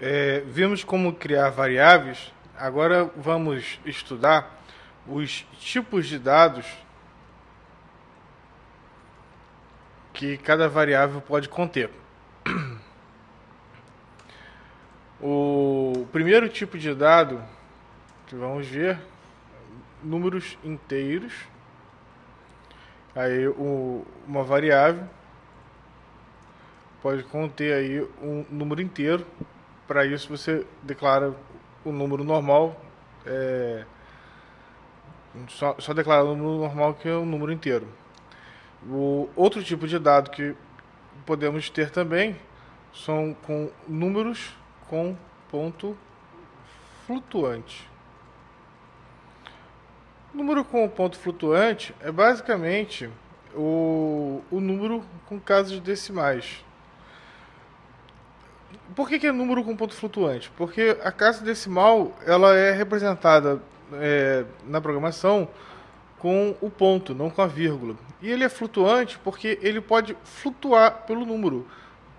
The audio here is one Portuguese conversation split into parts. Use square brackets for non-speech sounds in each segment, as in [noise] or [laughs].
é, vimos como criar variáveis, agora vamos estudar os tipos de dados que cada variável pode conter. O primeiro tipo de dado que vamos ver, números inteiros, aí o, uma variável pode conter aí um número inteiro. Para isso você declara o número normal, é, só, só declara o número normal que é o número inteiro. O outro tipo de dado que podemos ter também são com números com ponto flutuante. Número com ponto flutuante é basicamente o, o número com casos decimais. Por que, que, é número com ponto flutuante? Porque a casa decimal ela é representada é, na programação com o ponto, não com a vírgula. E ele é flutuante porque ele pode flutuar pelo número.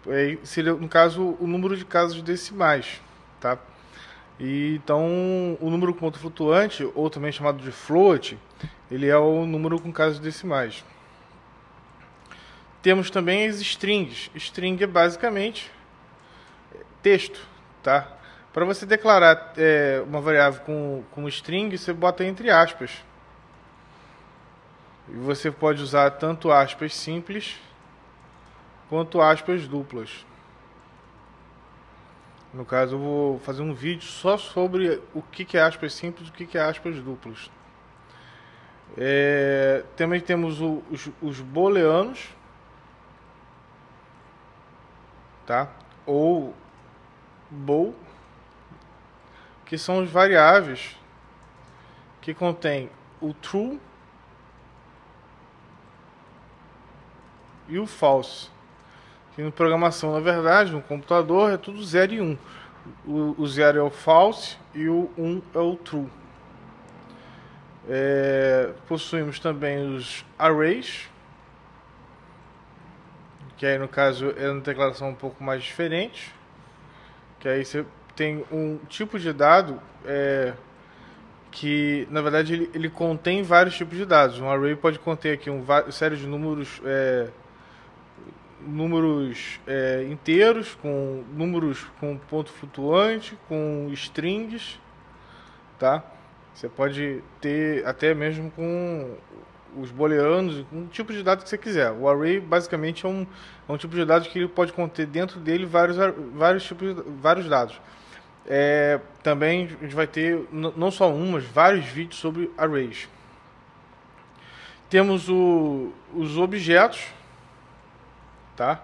É, seria, no caso, o número de casos decimais. Tá? E, então, o número com ponto flutuante, ou também chamado de float, ele é o número com casos decimais. Temos também as strings. String é basicamente texto, tá? Para você declarar é, uma variável com, com string, você bota entre aspas. E você pode usar tanto aspas simples quanto aspas duplas. No caso, eu vou fazer um vídeo só sobre o que é aspas simples e o que é aspas duplas. É, também temos o, os, os booleanos, tá? Ou bool, que são as variáveis que contém o true e o false. Que em programação, na verdade, no computador é tudo 0 e 1. Um. O 0 é o false e o 1 um é o true. É, possuímos também os arrays, que aí no caso é uma declaração um pouco mais diferente, que aí você tem um tipo de dado é, que na verdade ele, ele, contém vários tipos de dados. Um array pode conter aqui um série de números é, números é, inteiros, com números com ponto flutuante, com strings, tá? Você pode ter até mesmo com os booleanos, um tipo de dado que você quiser. O array basicamente é um, é um tipo de dado que ele pode conter dentro dele vários, vários tipos de, vários dados. É, também a gente vai ter não só um, mas vários vídeos sobre arrays. Temos o, os objetos, tá?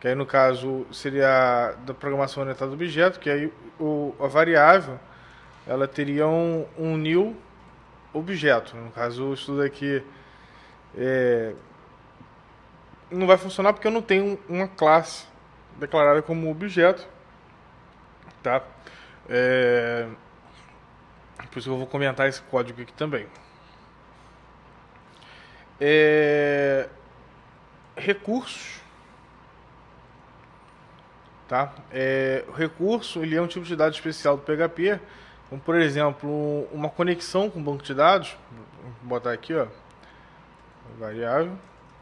Que aí no caso seria da programação orientada do objeto, que aí o, a variável ela teria um, um new objeto. No caso, o estudo aqui é, não vai funcionar porque eu não tenho uma classe declarada como objeto, tá? É, por isso que eu vou comentar esse código aqui também. É, recursos Tá? É, o recurso ele é um tipo de dado especial do PHP, como por exemplo uma conexão com o banco de dados. Vou botar aqui, ó, variável.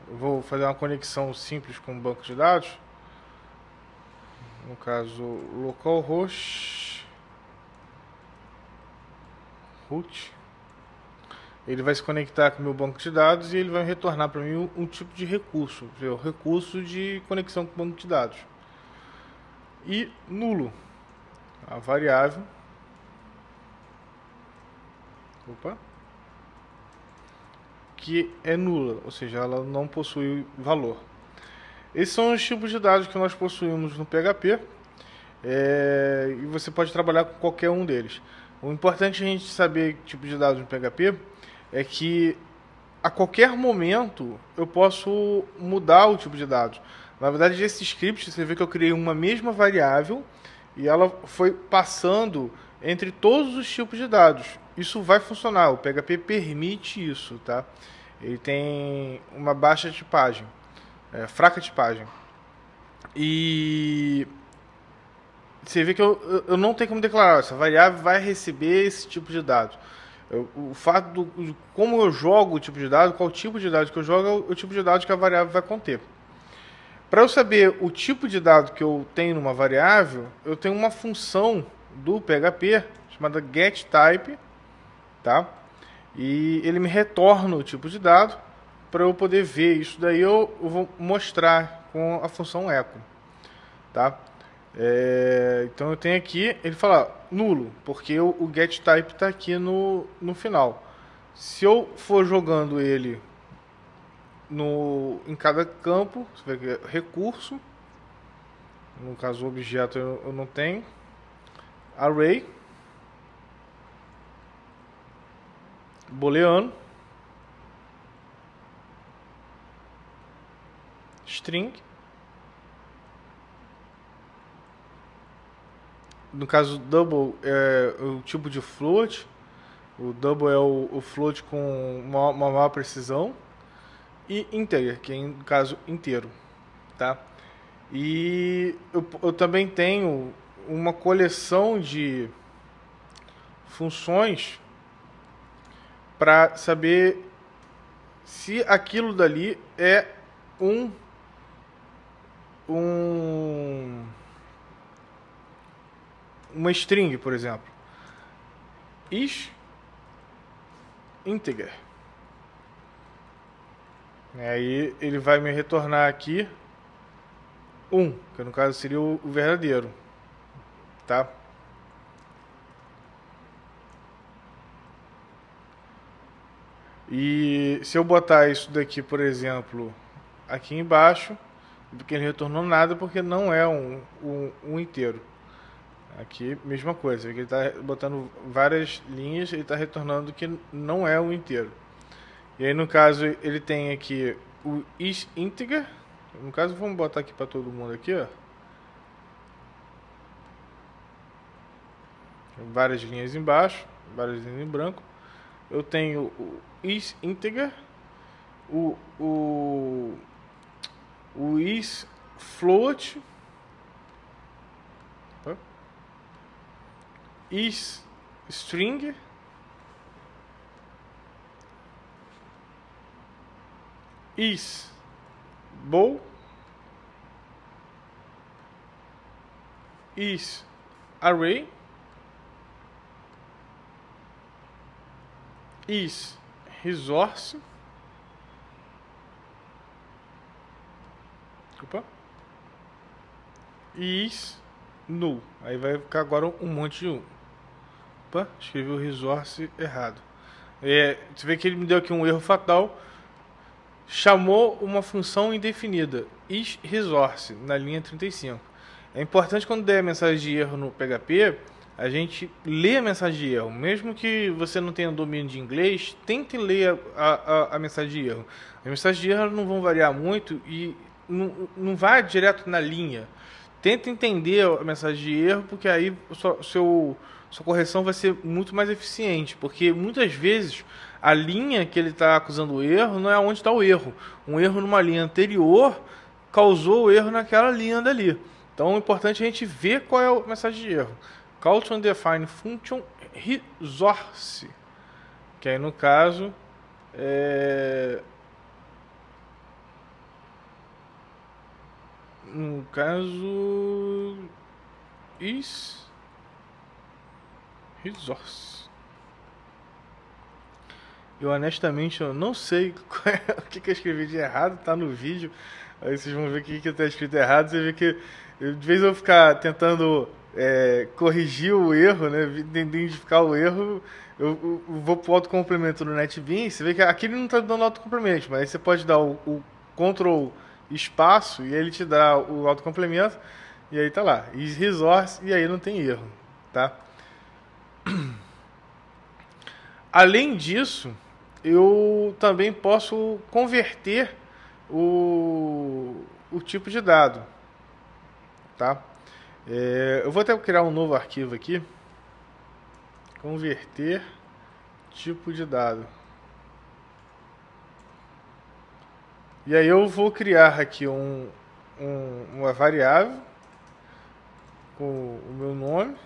Eu vou fazer uma conexão simples com o banco de dados. No caso, localhost root. Ele vai se conectar com o meu banco de dados e ele vai retornar para mim um, um, tipo de recurso, o recurso de conexão com o banco de dados e nulo. A variável. Opa. Que é nula, ou seja, ela não possui valor. Esses são os tipos de dados que nós possuímos no PHP. É, e você pode trabalhar com qualquer um deles. O importante a gente saber tipo de dados no PHP é que a qualquer momento eu posso mudar o tipo de dados. Na verdade, esse script, você vê que eu criei uma mesma variável e ela foi passando entre todos os tipos de dados. Isso vai funcionar, o PHP permite isso, tá? Ele tem uma baixa tipagem, é, fraca tipagem. E você vê que eu, eu não tenho como declarar, essa variável vai receber esse tipo de dado. Eu, o fato do como eu jogo o tipo de dado, qual tipo de dado que eu jogo, é o, o tipo de dado que a variável vai conter. Para eu saber o tipo de dado que eu tenho numa variável, eu tenho uma função do PHP chamada getType, tá? E ele me retorna o tipo de dado para eu poder ver isso daí eu, vou mostrar com a função echo, tá? É, então eu tenho aqui, ele fala nulo, porque o, o getType está aqui no, no final. Se eu for jogando ele no, em cada campo, você vai ver recurso, no caso objeto eu, eu não tenho, array, booleano, string, no caso double é o tipo de float, o double é o, o float com uma, uma maior precisão, e integer, que é no caso inteiro, tá? E eu, eu também tenho uma coleção de funções para saber se aquilo dali é um um uma string, por exemplo. is integer. Aí ele vai me retornar aqui 1, um, que no caso seria o verdadeiro, tá? E se eu botar isso daqui, por exemplo, aqui embaixo, porque ele retornou nada porque não é um, um, um inteiro. Aqui, mesma coisa, ele está botando várias linhas, ele está retornando que não é um inteiro. E aí, no caso, ele tem aqui o is integer. No caso, vamos botar aqui para todo mundo aqui, ó. Várias linhas embaixo, várias linhas em branco. Eu tenho integer, o, o, o is float, is string, is bow is array is resource Opa. is null aí vai ficar agora um monte de um. Opa, escrevi o resource errado. É, você vê que ele me deu aqui um erro fatal. Chamou uma função indefinida, isResource, na linha 35. É importante quando der mensagem de erro no PHP, a gente lê a mensagem de erro. Mesmo que você não tenha domínio de inglês, tente ler a, a, a mensagem de erro. As mensagens de erro não vão variar muito e não, não vai direto na linha. Tenta entender a mensagem de erro, porque aí sua, seu, sua correção vai ser muito mais eficiente. Porque muitas vezes a linha que ele está acusando o erro não é onde está o erro. Um erro numa linha anterior causou o erro naquela linha dali. Então é importante a gente ver qual é a mensagem de erro. To define function resource. Que aí no caso é... no caso is resource eu honestamente eu não sei [laughs] é, o que, que eu escrevi de errado, tá no vídeo. Aí vocês vão ver o que, que tá escrito errado. Você vê que de vez eu ficar tentando é, corrigir o erro, né, identificar o erro, eu, eu, eu vou pro autocomplemento no NetBeans. Você vê que aqui ele não tá dando autocomplemento, mas aí você pode dar o, o Ctrl espaço e ele te dá o autocomplemento e aí tá lá, is resource e aí não tem erro, tá? [clears throat] Além disso, eu também posso converter o, o tipo de dado. Tá? É, eu vou até criar um novo arquivo aqui. Converter tipo de dado. E aí eu vou criar aqui um, um, uma variável com o meu nome.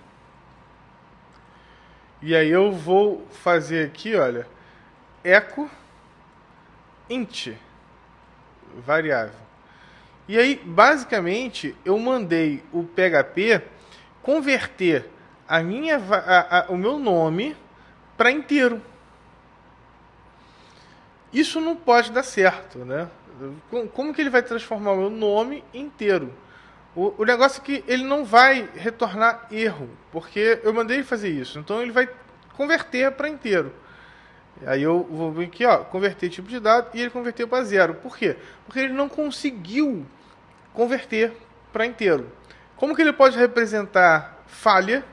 E aí eu vou fazer aqui, olha, echo int variável. E aí, basicamente, eu mandei o PHP converter a minha, a, a, o meu nome para inteiro. Isso não pode dar certo, né? Como que ele vai transformar o meu nome inteiro? O, o negócio é que ele não vai retornar erro, porque eu mandei ele fazer isso. Então ele vai converter para inteiro. Aí eu vou vir aqui, ó, converter tipo de dado e ele converteu para zero. Por quê? Porque ele não conseguiu converter para inteiro. Como que ele pode representar falha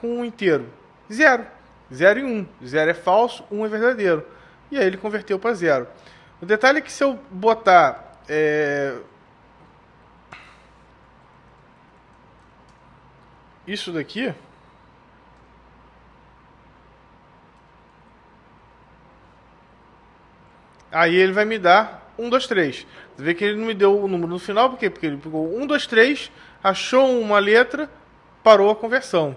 com um inteiro? Zero. Zero e um. Zero é falso, um é verdadeiro. E aí ele converteu para zero. O detalhe é que se eu botar é, isso daqui aí ele vai me dar 1, 2, 3. Você vê que ele não me deu o número no final, por quê? Porque ele pegou 1, 2, 3, achou uma letra, parou a conversão.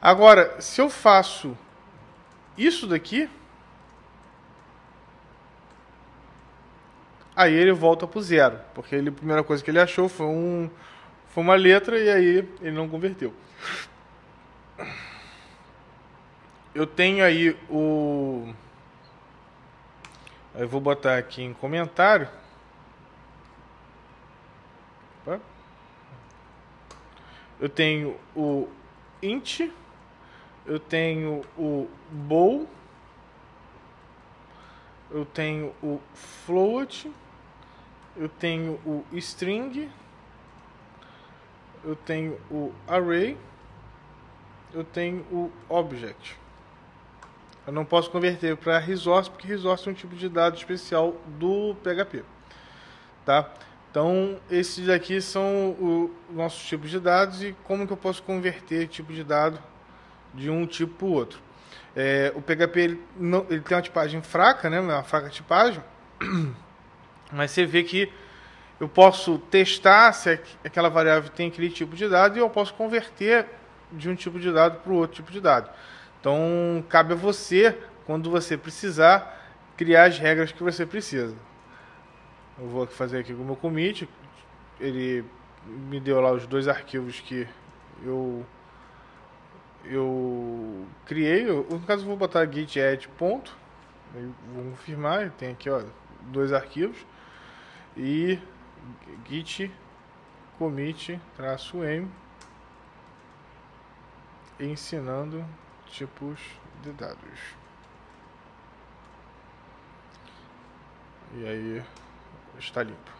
Agora, se eu faço isso daqui, aí ele volta para o zero, porque ele, a primeira coisa que ele achou foi, um, foi uma letra e aí ele não converteu. Eu tenho aí o. Eu vou botar aqui em comentário. Eu tenho o int, eu tenho o bow, eu tenho o float, eu tenho o string, eu tenho o array, eu tenho o object. Eu não posso converter para resource, porque resource é um tipo de dado especial do PHP. Tá? Então, esses aqui são os nossos tipos de dados e como que eu posso converter tipo de dado de um tipo para o outro. É, o PHP ele, não, ele tem uma tipagem fraca, né, uma fraca tipagem, [clears throat] mas você vê que eu posso testar se aquela variável tem aquele tipo de dado e eu posso converter de um tipo de dado para o outro tipo de dado. Então, cabe a você, quando você precisar, criar as regras que você precisa. Eu vou fazer aqui com o meu commit. Ele me deu lá os dois arquivos que eu eu criei. Eu, no caso, eu vou botar git add ponto. Vou confirmar. Tem aqui, ó, dois arquivos. E git commit m ensinando tipos de dados. E aí está limpo.